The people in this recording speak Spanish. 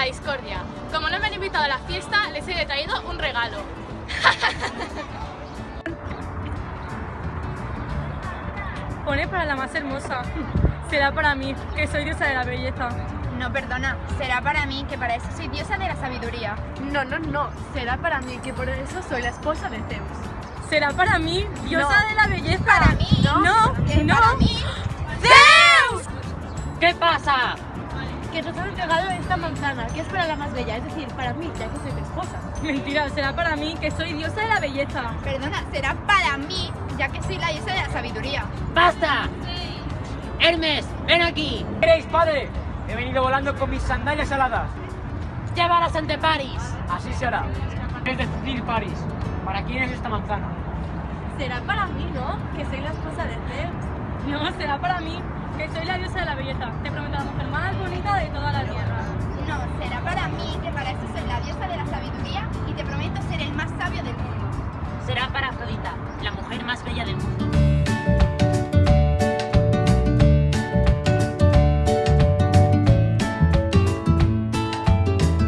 discordia. Como no me han invitado a la fiesta, les he traído un regalo. Pone para la más hermosa. Será para mí, que soy diosa de la belleza. No, perdona, será para mí, que para eso soy diosa de la sabiduría. No, no, no. Será para mí, que por eso soy la esposa de Zeus. Será para mí, diosa No. de la belleza. Para mí, No, que no. para mí. ¿Qué pasa? Que nos han entregado esta manzana, que es para la más bella, es decir, para mí, ya que soy tu esposa. Mentira, será para mí, que soy diosa de la belleza. Perdona, será para mí, ya que soy la diosa de la sabiduría. ¡Basta! Hermes, ven aquí. ¿Queréis, padre? He venido volando con mis sandalias aladas. Llévalas ante París. Así será. Es decir, París, ¿para quién es esta manzana? Será para mí, ¿no? Que soy la esposa de Zeus. No, será para mí, que soy la diosa de la belleza. Te prometo la mujer de toda la tierra. No, será para mí, que para eso soy la diosa de la sabiduría y te prometo ser el más sabio del mundo. Será para Afrodita, la mujer más bella del mundo.